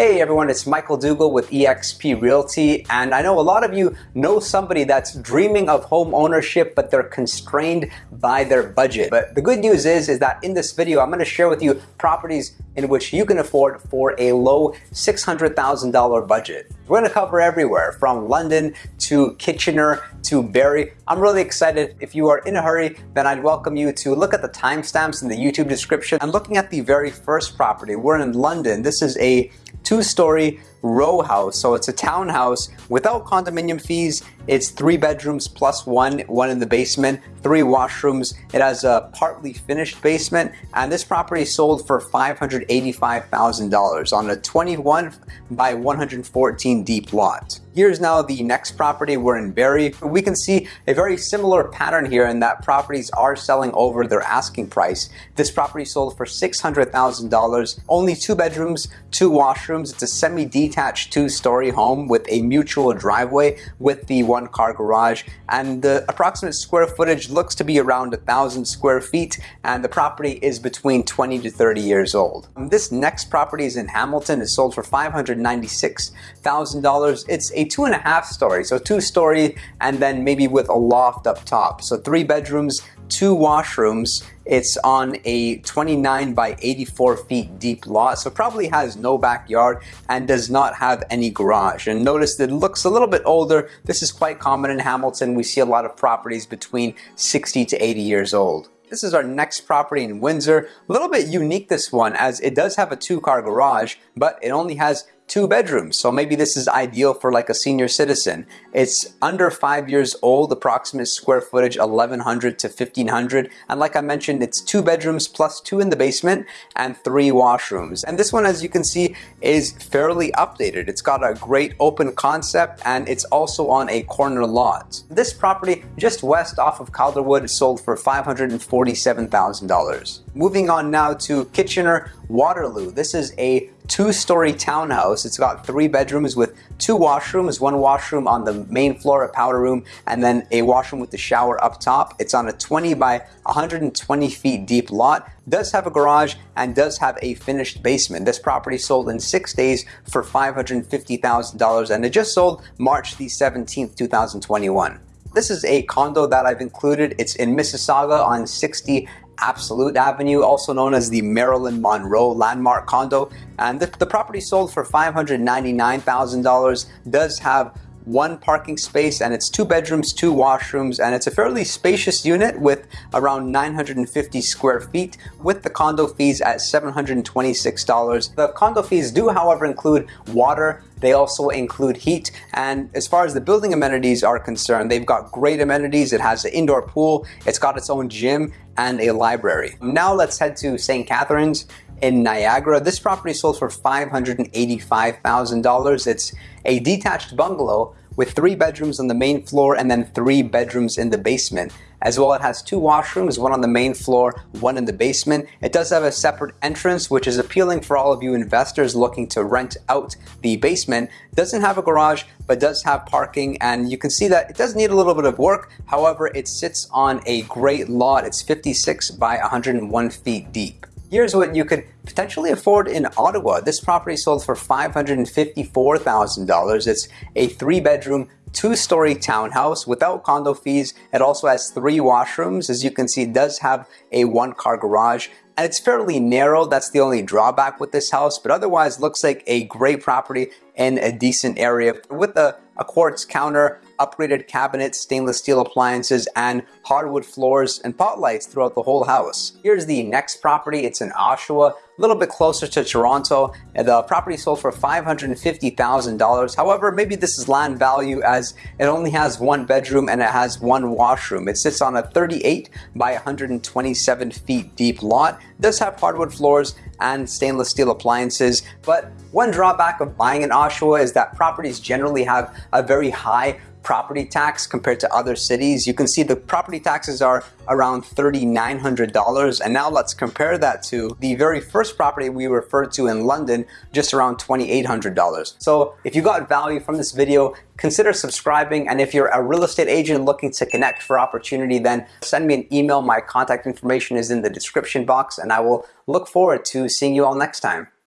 Hey everyone, it's Michael Dougal with eXp Realty and I know a lot of you know somebody that's dreaming of home ownership but they're constrained by their budget. But the good news is, is that in this video I'm going to share with you properties in which you can afford for a low $600,000 budget. We're going to cover everywhere from London to Kitchener to Barrie. I'm really excited. If you are in a hurry, then I'd welcome you to look at the timestamps in the YouTube description. I'm looking at the very first property. We're in London. This is a two-story row house. So it's a townhouse without condominium fees. It's three bedrooms plus one, one in the basement, three washrooms. It has a partly finished basement and this property sold for $585,000 on a 21 by 114 deep lot. Here's now the next property. We're in Barrie. We can see a very similar pattern here in that properties are selling over their asking price. This property sold for $600,000, only two bedrooms, two washrooms. It's a semi-detached two-story home with a mutual driveway with the one-car garage. And the approximate square footage looks to be around a thousand square feet. And the property is between 20 to 30 years old. This next property is in Hamilton. It's sold for $596,000. It's a a two and a half story, so two story and then maybe with a loft up top. So three bedrooms, two washrooms. It's on a 29 by 84 feet deep lot, so probably has no backyard and does not have any garage. And notice that it looks a little bit older. This is quite common in Hamilton. We see a lot of properties between 60 to 80 years old. This is our next property in Windsor. A little bit unique this one as it does have a two car garage, but it only has two bedrooms. So maybe this is ideal for like a senior citizen. It's under five years old, approximate square footage 1100 to 1500. And like I mentioned, it's two bedrooms plus two in the basement and three washrooms. And this one, as you can see, is fairly updated. It's got a great open concept and it's also on a corner lot. This property just west off of Calderwood sold for $547,000. Moving on now to Kitchener Waterloo. This is a two-story townhouse. It's got three bedrooms with two washrooms, one washroom on the main floor, a powder room, and then a washroom with the shower up top. It's on a 20 by 120 feet deep lot, does have a garage, and does have a finished basement. This property sold in six days for $550,000, and it just sold March the 17th, 2021. This is a condo that I've included. It's in Mississauga on 60 Absolute Avenue, also known as the Marilyn Monroe Landmark condo. And the, the property sold for $599,000, does have one parking space and it's two bedrooms, two washrooms, and it's a fairly spacious unit with around 950 square feet with the condo fees at $726. The condo fees do, however, include water, they also include heat. And as far as the building amenities are concerned, they've got great amenities. It has an indoor pool, it's got its own gym and a library. Now let's head to St. Catharines in Niagara. This property sold for $585,000. It's a detached bungalow with three bedrooms on the main floor and then three bedrooms in the basement. As well, it has two washrooms, one on the main floor, one in the basement. It does have a separate entrance, which is appealing for all of you investors looking to rent out the basement. Doesn't have a garage, but does have parking, and you can see that it does need a little bit of work. However, it sits on a great lot. It's 56 by 101 feet deep. Here's what you could potentially afford in Ottawa. This property sold for $554,000. It's a three bedroom, two story townhouse without condo fees. It also has three washrooms. As you can see, it does have a one car garage and it's fairly narrow. That's the only drawback with this house, but otherwise looks like a great property in a decent area with a, a quartz counter, upgraded cabinets, stainless steel appliances, and hardwood floors and pot lights throughout the whole house. Here's the next property. It's in Oshawa, a little bit closer to Toronto. And the property sold for $550,000. However, maybe this is land value as it only has one bedroom and it has one washroom. It sits on a 38 by 127 feet deep lot. It does have hardwood floors and stainless steel appliances, but one drawback of buying in Oshawa is that properties generally have a very high property tax compared to other cities. You can see the property taxes are around $3,900 and now let's compare that to the very first property we referred to in London, just around $2,800. So if you got value from this video, consider subscribing and if you're a real estate agent looking to connect for opportunity, then send me an email. My contact information is in the description box and I will look forward to seeing you all next time.